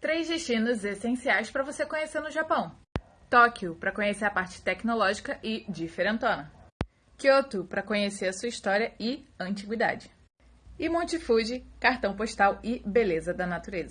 Três destinos essenciais para você conhecer no Japão. Tóquio, para conhecer a parte tecnológica e diferentona. Kyoto, para conhecer a sua história e antiguidade. E Monte Fuji, cartão postal e beleza da natureza.